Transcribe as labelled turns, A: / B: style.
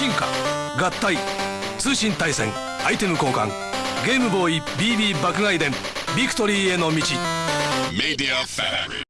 A: 進化合体通信対戦アイテム交換ゲームボーイ BB 爆買い伝ビクトリーへの道。
B: メディアファラリー